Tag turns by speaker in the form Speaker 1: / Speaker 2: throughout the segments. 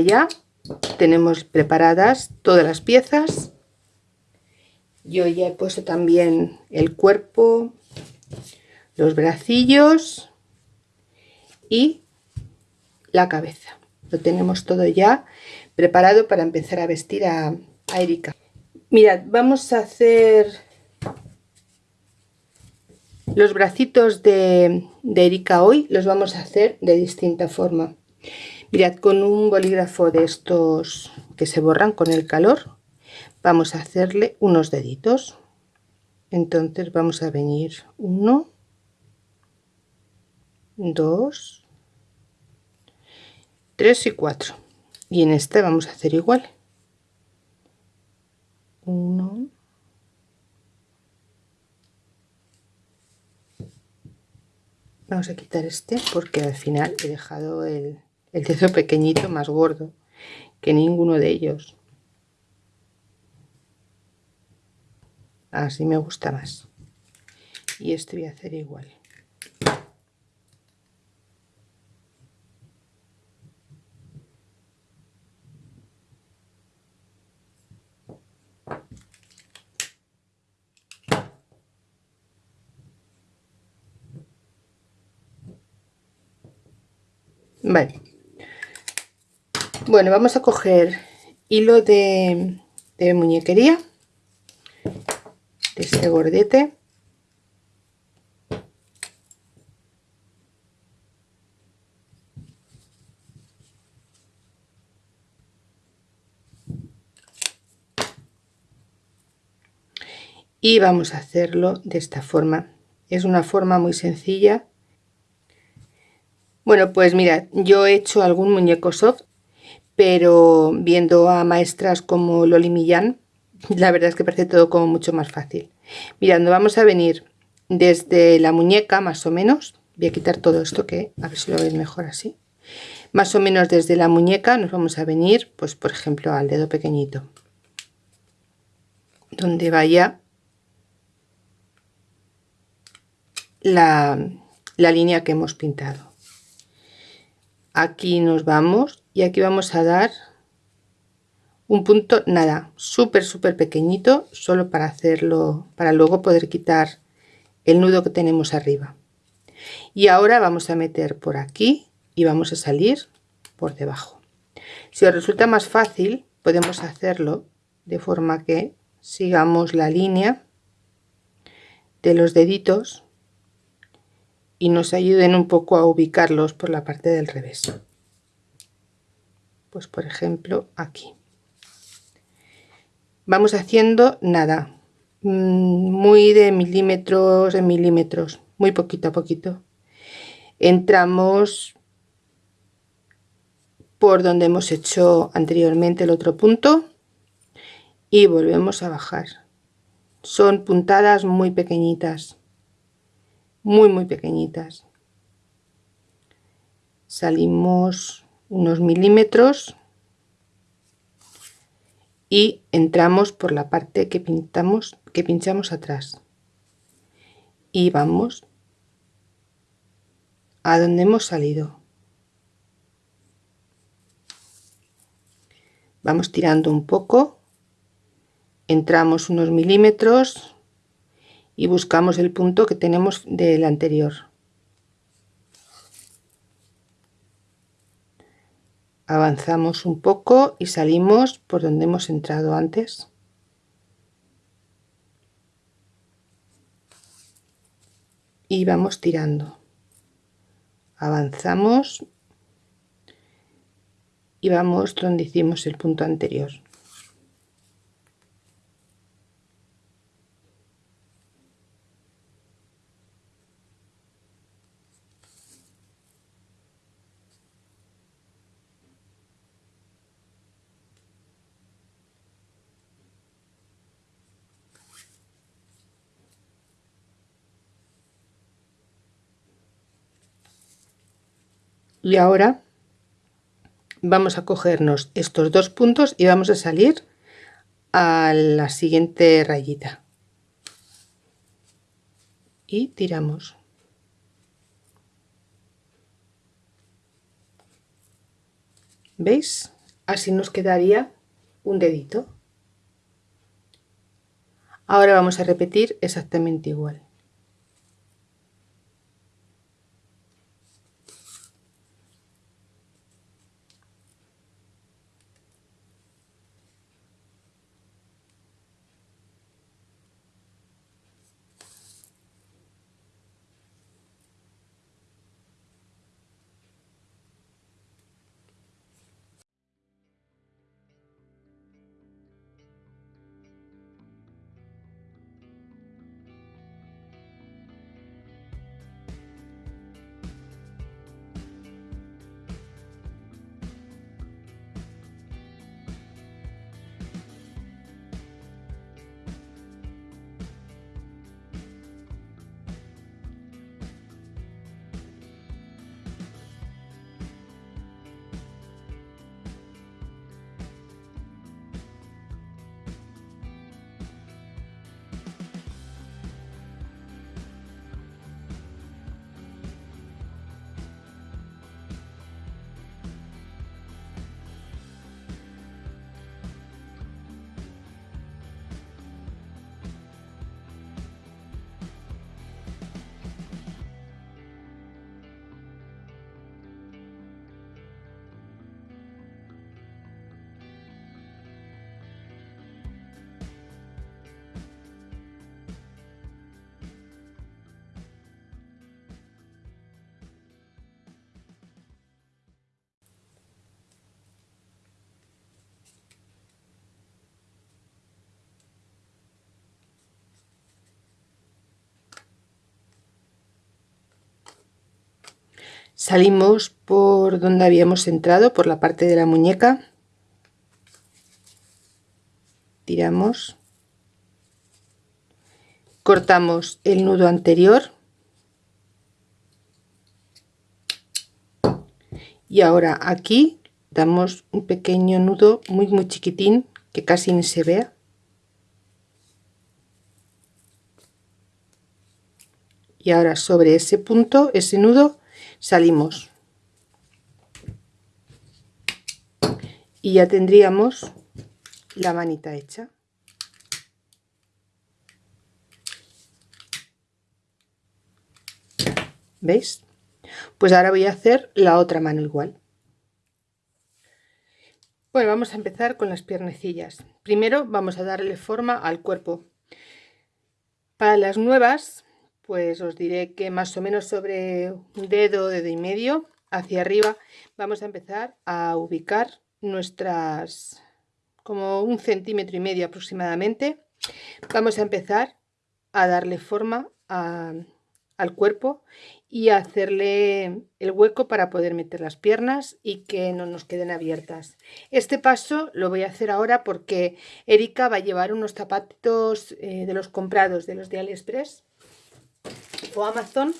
Speaker 1: ya tenemos preparadas todas las piezas. Yo ya he puesto también el cuerpo los bracillos y la cabeza. Lo tenemos todo ya preparado para empezar a vestir a, Erika. Mirad vamos a hacer los bracitos de Erika hoy los vamos a hacer de distinta forma mirad con un bolígrafo de estos que se borran con el calor vamos a hacerle unos deditos. Entonces vamos a venir uno dos tres y cuatro. Y en este vamos a hacer igual. Uno vamos a quitar este porque al final he dejado el, el dedo pequeñito más gordo que ninguno de ellos. Así me gusta más. Y este voy a hacer igual. Bueno, vamos a coger hilo de, muñequería de este gordete y vamos a hacerlo de esta forma. Es una forma muy sencilla. Bueno pues mirad yo he hecho algún muñeco soft pero viendo a maestras como Loli Millán la verdad es que parece todo como mucho más fácil. Mirando vamos a venir desde la muñeca más o menos. Voy a quitar todo esto que a ver si lo veis mejor así. Más o menos desde la muñeca nos vamos a venir pues por ejemplo al dedo pequeñito. Donde vaya la, la línea que hemos pintado. Aquí nos vamos y aquí vamos a dar un punto nada súper súper pequeñito solo para hacerlo para luego poder quitar el nudo que tenemos arriba. Y ahora vamos a meter por aquí y vamos a salir por debajo. Si os resulta más fácil podemos hacerlo de forma que sigamos la línea de los deditos y nos ayuden un poco a ubicarlos por la parte del revés pues por ejemplo aquí. Vamos haciendo nada. Mm, muy de milímetros en milímetros muy poquito a poquito. Entramos por donde hemos hecho anteriormente el otro punto y volvemos a bajar. Son puntadas muy pequeñitas muy muy pequeñitas. Salimos unos milímetros y entramos por la parte que pintamos que pinchamos atrás. Y vamos a donde hemos salido. Vamos tirando un poco entramos unos milímetros y buscamos el punto que tenemos del anterior avanzamos un poco y salimos por donde hemos entrado antes. Y vamos tirando. Avanzamos y vamos donde hicimos el punto anterior y ahora vamos a cogernos estos dos puntos y vamos a salir a la siguiente rayita y tiramos ¿Veis? Así nos quedaría un dedito. Ahora vamos a repetir exactamente igual. Salimos por donde habíamos entrado, por la parte de la muñeca. Tiramos. Cortamos el nudo anterior. Y ahora aquí damos un pequeño nudo muy muy chiquitín que casi ni se vea. Y ahora sobre ese punto, ese nudo, salimos. Y ya tendríamos la manita hecha. ¿veis? pues ahora voy a hacer la otra mano igual. Bueno vamos a empezar con las piernecillas. Primero vamos a darle forma al cuerpo. Para las nuevas pues os diré que más o menos sobre un dedo, dedo y medio hacia arriba vamos a empezar a ubicar nuestras como un centímetro y medio aproximadamente. Vamos a empezar a darle forma al cuerpo y a hacerle el hueco para poder meter las piernas y que no nos queden abiertas. Este paso lo voy a hacer ahora porque Erika va a llevar unos zapatos eh, de los comprados de los de Aliexpress o Amazon.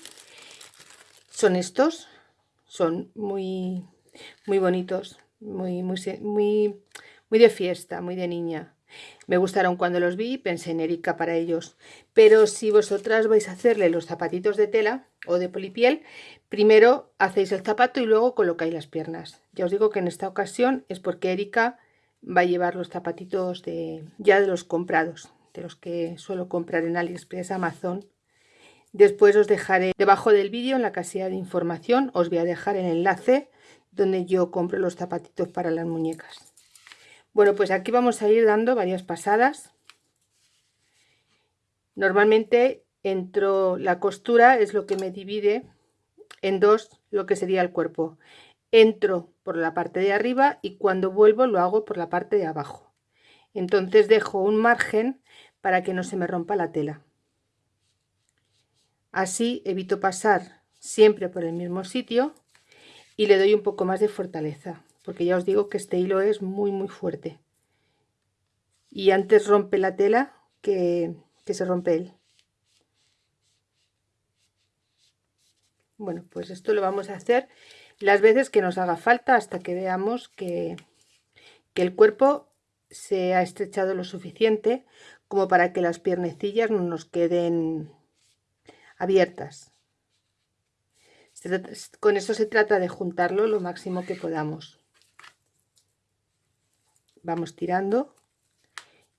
Speaker 1: Son estos son muy muy bonitos muy muy muy muy de fiesta muy de niña. Me gustaron cuando los vi pensé en Erika para ellos. Pero si vosotras vais a hacerle los zapatitos de tela o de polipiel primero hacéis el zapato y luego colocáis las piernas. Ya os digo que en esta ocasión es porque Erika va a llevar los zapatitos de ya de los comprados de los que suelo comprar en AliExpress, Amazon Después os dejaré debajo del vídeo en la casilla de información, os voy a dejar el enlace donde yo compro los zapatitos para las muñecas. Bueno, pues aquí vamos a ir dando varias pasadas. Normalmente entro la costura, es lo que me divide en dos lo que sería el cuerpo. Entro por la parte de arriba y cuando vuelvo lo hago por la parte de abajo. Entonces dejo un margen para que no se me rompa la tela. Así evito pasar siempre por el mismo sitio y le doy un poco más de fortaleza, porque ya os digo que este hilo es muy muy fuerte. Y antes rompe la tela que, se rompe él. Bueno, pues esto lo vamos a hacer las veces que nos haga falta hasta que veamos que, que el cuerpo se ha estrechado lo suficiente como para que las piernecillas no nos queden abiertas. Con eso se trata de juntarlo lo máximo que podamos. vamos tirando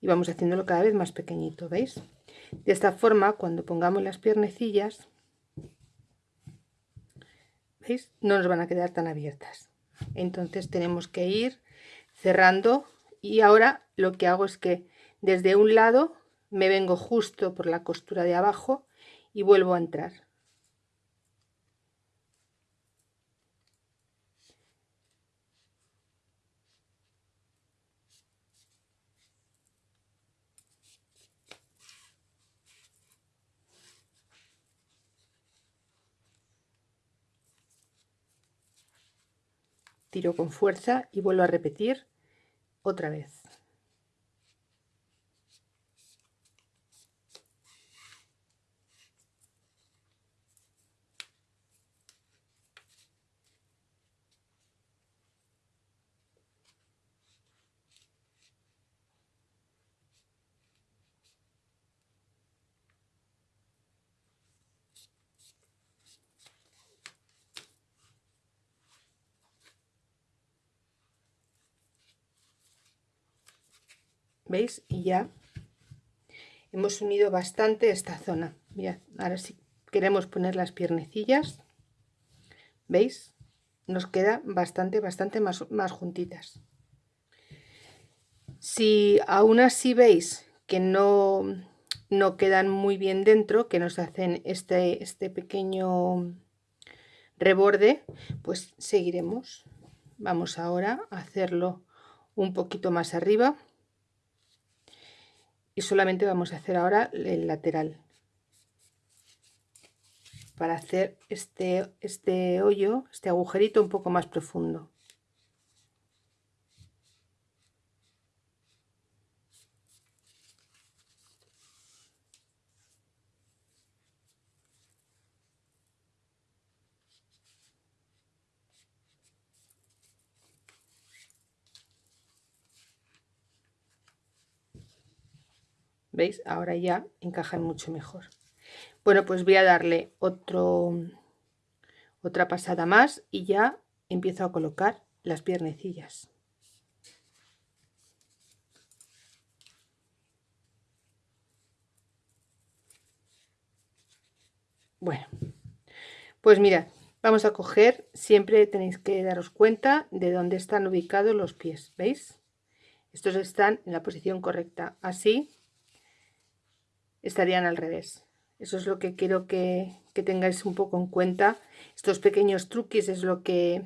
Speaker 1: y vamos haciéndolo cada vez más pequeñito veis de esta forma cuando pongamos las piernecillas veis no nos van a quedar tan abiertas entonces tenemos que ir cerrando y ahora lo que hago es que desde un lado me vengo justo por la costura de abajo y vuelvo a entrar. Tiro con fuerza y vuelvo a repetir otra vez ¿veis? Y ya hemos unido bastante esta zona. Mirad, ahora si queremos poner las piernecillas, ¿veis? Nos queda bastante, bastante más, más juntitas. Si aún así veis que no, no quedan muy bien dentro, que nos hacen este, este pequeño reborde, pues seguiremos. Vamos ahora a hacerlo un poquito más arriba y solamente vamos a hacer ahora el lateral para hacer este, este hoyo, este agujerito un poco más profundo. ¿Veis? Ahora ya encajan mucho mejor. Bueno, pues voy a darle otro, otra pasada más y ya empiezo a colocar las piernecillas. Bueno, pues mira, vamos a coger, siempre tenéis que daros cuenta de dónde están ubicados los pies, ¿veis? Estos están en la posición correcta, así estarían al revés. Eso es lo que quiero que, tengáis un poco en cuenta. Estos pequeños truques es lo que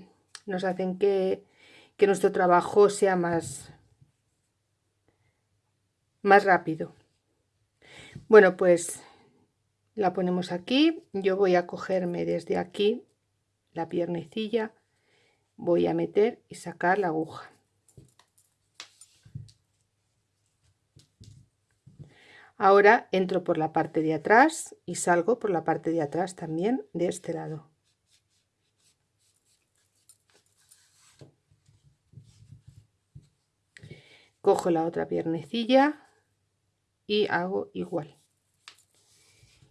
Speaker 1: nos hacen que, que nuestro trabajo sea más, más rápido. Bueno, pues la ponemos aquí. Yo voy a cogerme desde aquí la piernecilla, voy a meter y sacar la aguja. Ahora entro por la parte de atrás y salgo por la parte de atrás también de este lado. Cojo la otra piernecilla y hago igual.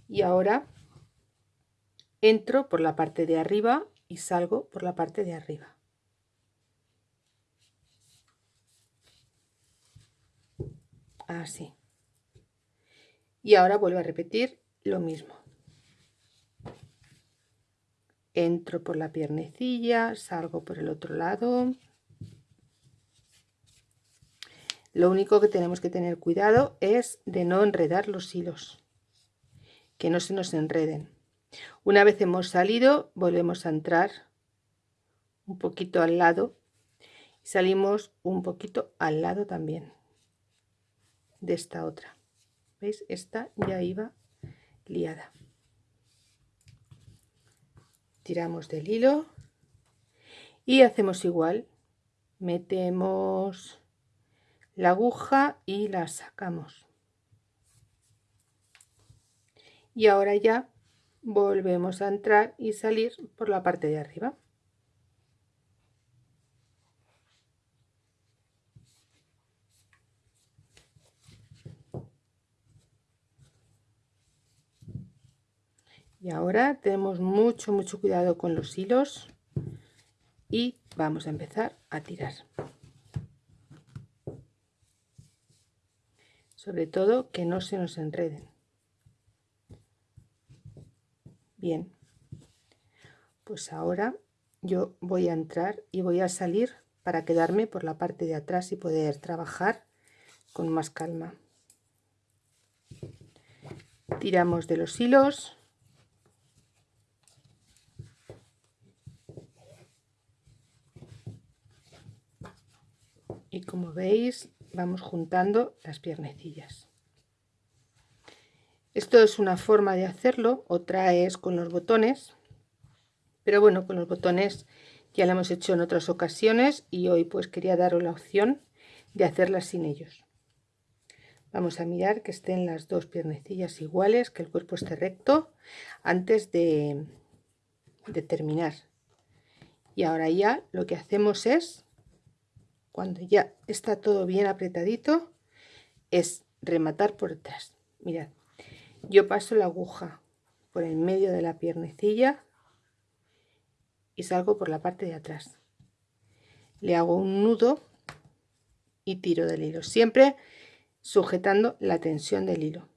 Speaker 1: Y ahora entro por la parte de arriba y salgo por la parte de arriba. Así y ahora vuelvo a repetir lo mismo. Entro por la piernecilla salgo por el otro lado. Lo único que tenemos que tener cuidado es de no enredar los hilos que no se nos enreden. Una vez hemos salido volvemos a entrar un poquito al lado y salimos un poquito al lado también de esta otra ¿Veis? Esta ya iba liada. Tiramos del hilo y hacemos igual. Metemos la aguja y la sacamos. Y ahora ya volvemos a entrar y salir por la parte de arriba. Y ahora tenemos mucho mucho cuidado con los hilos y vamos a empezar a tirar. Sobre todo que no se nos enreden. Bien. Pues ahora yo voy a entrar y voy a salir para quedarme por la parte de atrás y poder trabajar con más calma. Tiramos de los hilos y como veis vamos juntando las piernecillas. Esto es una forma de hacerlo otra es con los botones pero bueno con los botones ya lo hemos hecho en otras ocasiones y hoy pues quería daros la opción de hacerlas sin ellos. Vamos a mirar que estén las dos piernecillas iguales que el cuerpo esté recto antes de, de terminar. Y ahora ya lo que hacemos es cuando ya está todo bien apretadito es rematar por detrás. Mirad yo paso la aguja por el medio de la piernecilla y salgo por la parte de atrás. Le hago un nudo y tiro del hilo siempre sujetando la tensión del hilo.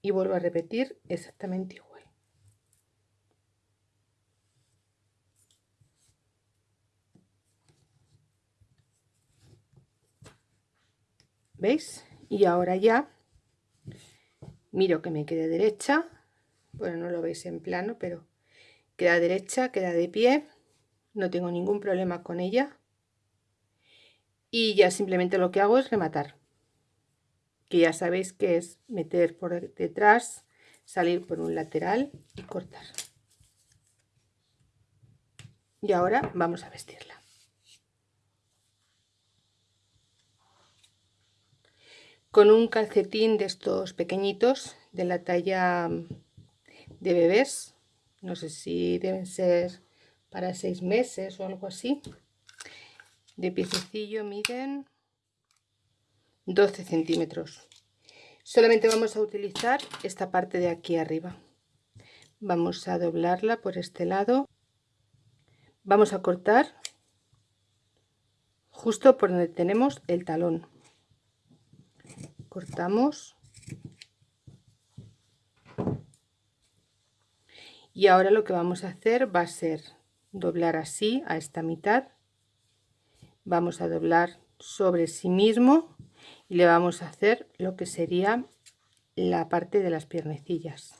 Speaker 1: Y vuelvo a repetir exactamente igual ¿Veis? Y ahora ya miro que me quede derecha. Bueno, no lo veis en plano, pero queda derecha, queda de pie. No tengo ningún problema con ella. Y ya simplemente lo que hago es rematar. Que ya sabéis que es meter por detrás, salir por un lateral y cortar. Y ahora vamos a vestirla. Con un calcetín de estos pequeñitos de la talla de bebés. No sé si deben ser para seis meses o algo así. De piececillo miden 12 centímetros. Solamente vamos a utilizar esta parte de aquí arriba. Vamos a doblarla por este lado. Vamos a cortar justo por donde tenemos el talón cortamos. Y ahora lo que vamos a hacer va a ser doblar así a esta mitad. Vamos a doblar sobre sí mismo y le vamos a hacer lo que sería la parte de las piernecillas.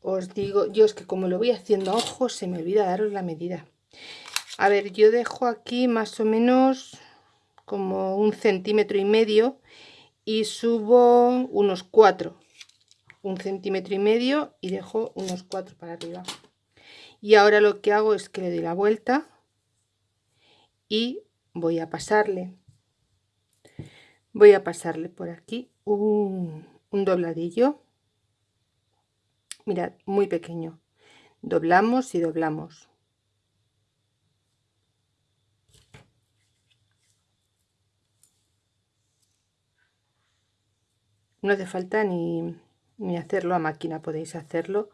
Speaker 1: Os digo yo es que como lo voy haciendo a ojo se me olvida daros la medida a ver yo dejo aquí más o menos como un centímetro y medio y subo unos cuatro. Un centímetro y medio y dejo unos cuatro para arriba. Y ahora lo que hago es que le doy la vuelta y voy a pasarle. Voy a pasarle por aquí un, un dobladillo. Mirad muy pequeño. Doblamos y doblamos no hace falta ni, hacerlo a máquina podéis hacerlo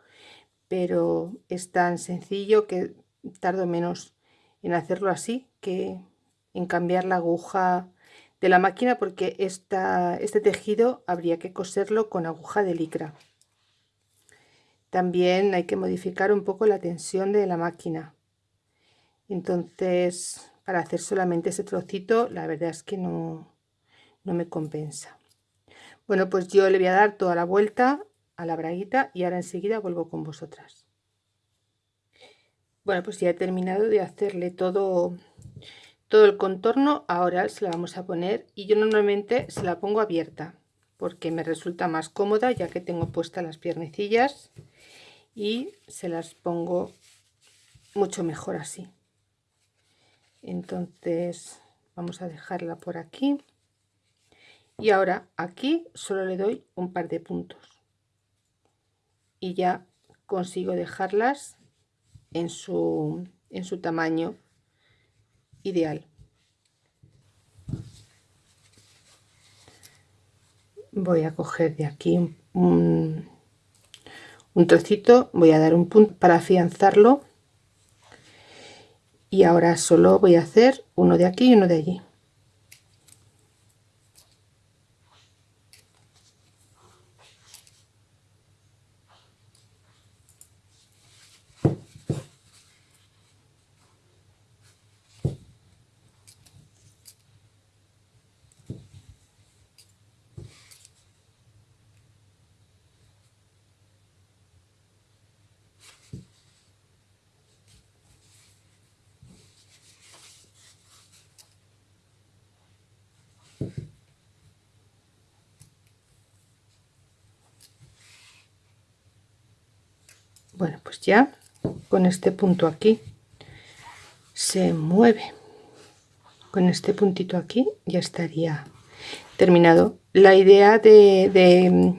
Speaker 1: pero es tan sencillo que tardo menos en hacerlo así que en cambiar la aguja de la máquina porque esta, este tejido habría que coserlo con aguja de licra. También hay que modificar un poco la tensión de la máquina. Entonces para hacer solamente ese trocito la verdad es que no, no me compensa bueno, pues yo le voy a dar toda la vuelta a la braguita y ahora enseguida vuelvo con vosotras. Bueno, pues ya he terminado de hacerle todo, todo el contorno. Ahora se la vamos a poner y yo normalmente se la pongo abierta porque me resulta más cómoda ya que tengo puestas las piernecillas y se las pongo mucho mejor así. Entonces vamos a dejarla por aquí y ahora aquí solo le doy un par de puntos. Y ya consigo dejarlas en su, en su tamaño ideal. Voy a coger de aquí un, un trocito voy a dar un punto para afianzarlo. Y ahora solo voy a hacer uno de aquí y uno de allí bueno pues ya con este punto aquí se mueve. Con este puntito aquí ya estaría terminado. La idea de,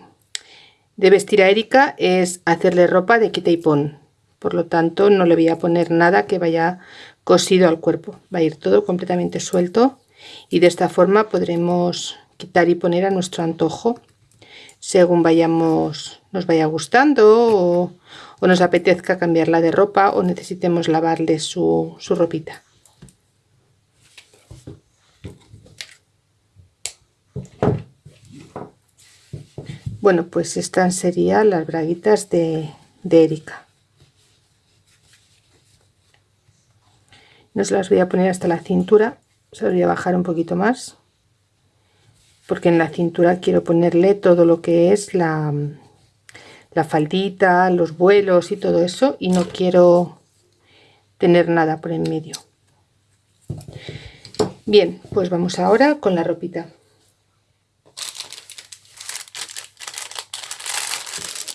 Speaker 1: vestir a Erika es hacerle ropa de quita y pon. Por lo tanto no le voy a poner nada que vaya cosido al cuerpo. Va a ir todo completamente suelto y de esta forma podremos quitar y poner a nuestro antojo según vayamos nos vaya gustando o, nos apetezca cambiarla de ropa o necesitemos lavarle su, su ropita. Bueno pues estas serían las braguitas de, de Erika. No se las voy a poner hasta la cintura se las voy a bajar un poquito más porque en la cintura quiero ponerle todo lo que es la, la faldita, los vuelos y todo eso y no quiero tener nada por en medio. Bien, pues vamos ahora con la ropita.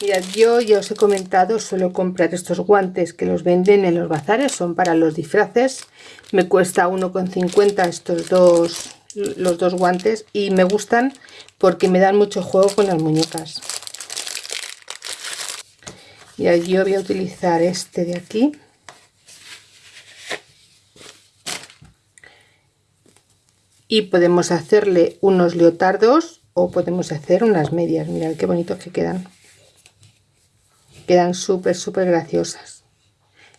Speaker 1: Mirad, yo ya os he comentado, suelo comprar estos guantes que los venden en los bazares, son para los disfraces. Me cuesta 1,50 estos dos los dos guantes y me gustan porque me dan mucho juego con las muñecas y yo voy a utilizar este de aquí. Y podemos hacerle unos leotardos o podemos hacer unas medias. Mirad qué bonitos que quedan. Quedan súper súper graciosas.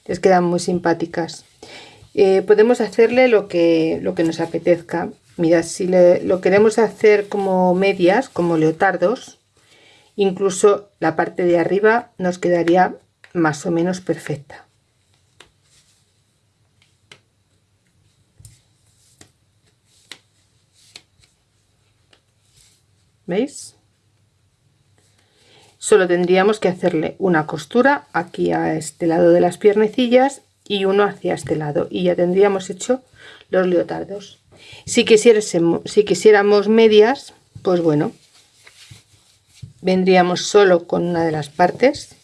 Speaker 1: Les quedan muy simpáticas. Eh, podemos hacerle lo que lo que nos apetezca. Mira, si lo queremos hacer como medias, como leotardos, incluso la parte de arriba nos quedaría más o menos perfecta. ¿Veis? Solo tendríamos que hacerle una costura aquí a este lado de las piernecillas y uno hacia este lado y ya tendríamos hecho los leotardos. Si si quisiéramos medias, pues bueno, vendríamos solo con una de las partes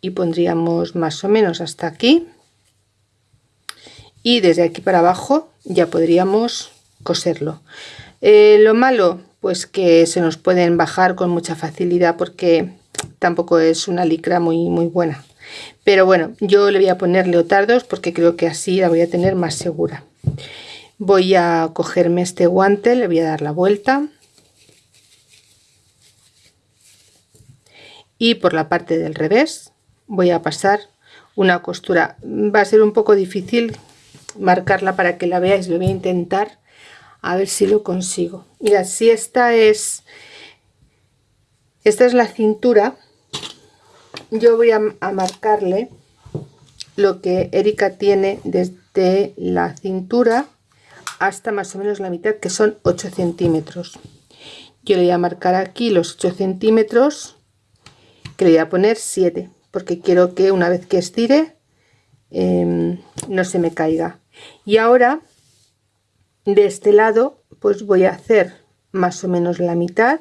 Speaker 1: y pondríamos más o menos hasta aquí. Y desde aquí para abajo ya podríamos coserlo. Eh, lo malo pues que se nos pueden bajar con mucha facilidad porque tampoco es una licra muy muy buena. Pero bueno yo le voy a poner leotardos porque creo que así la voy a tener más segura voy a cogerme este guante le voy a dar la vuelta. Y por la parte del revés voy a pasar una costura. Va a ser un poco difícil marcarla para que la veáis lo voy a intentar a ver si lo consigo. Mira si esta es esta es la cintura yo voy a, marcarle lo que Erika tiene desde la cintura hasta más o menos la mitad que son 8 centímetros. Yo le voy a marcar aquí los 8 centímetros que le voy a poner 7 porque quiero que una vez que estire em, no se me caiga. Y ahora de este lado pues voy a hacer más o menos la mitad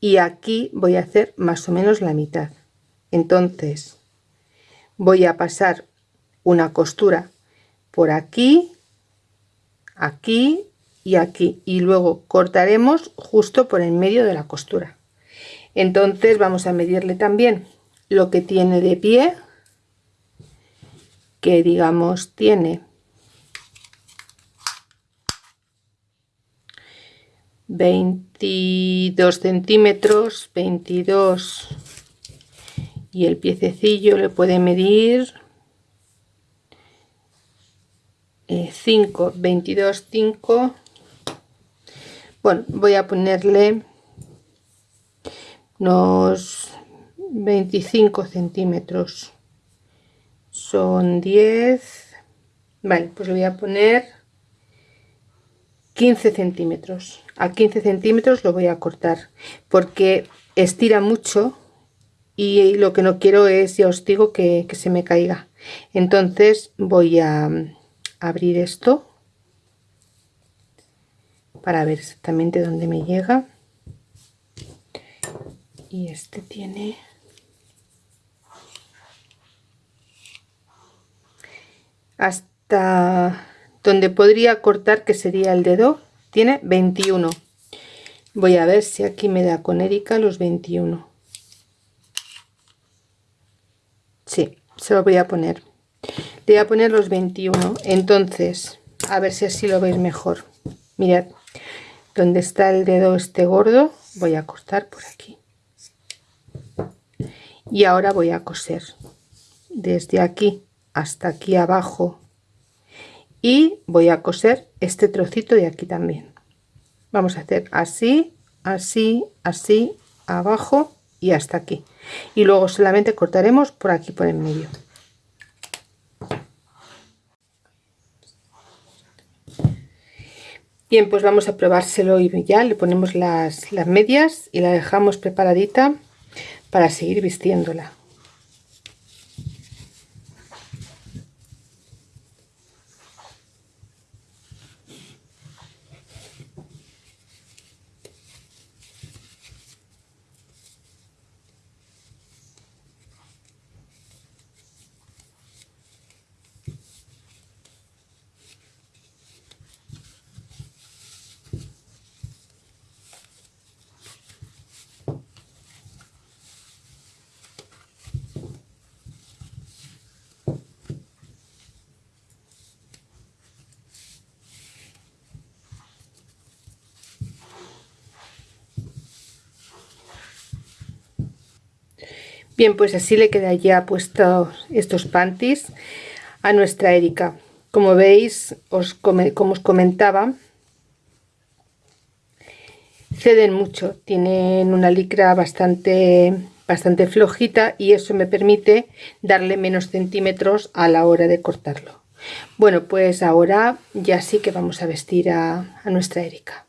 Speaker 1: y aquí voy a hacer más o menos la mitad. Entonces voy a pasar una costura por aquí aquí y aquí. Y luego cortaremos justo por el medio de la costura. Entonces vamos a medirle también lo que tiene de pie que digamos tiene 22 centímetros 22 y el piececillo le puede medir 5 22 5 bueno voy a ponerle unos 25 centímetros. Son 10 vale pues voy a poner 15 centímetros. A 15 centímetros lo voy a cortar porque estira mucho y lo que no quiero es ya os digo que se me caiga. Entonces voy a abrir esto para ver exactamente dónde me llega. Y este tiene hasta donde podría cortar que sería el dedo tiene 21 voy a ver si aquí me da con Erika los 21 sí, se lo voy a poner voy a poner los 21 entonces a ver si así lo veis mejor. Mirad donde está el dedo este gordo voy a cortar por aquí. Y ahora voy a coser desde aquí hasta aquí abajo. Y voy a coser este trocito de aquí también. Vamos a hacer así así así abajo y hasta aquí. Y luego solamente cortaremos por aquí por el medio bien pues vamos a probárselo y ya le ponemos las, las medias y la dejamos preparadita para seguir vistiéndola Bien, pues así le queda ya puesto estos panties a nuestra Erika. Como veis, os como os comentaba, ceden mucho, tienen una licra bastante, bastante flojita y eso me permite darle menos centímetros a la hora de cortarlo. Bueno, pues ahora ya sí que vamos a vestir a, a nuestra Erika.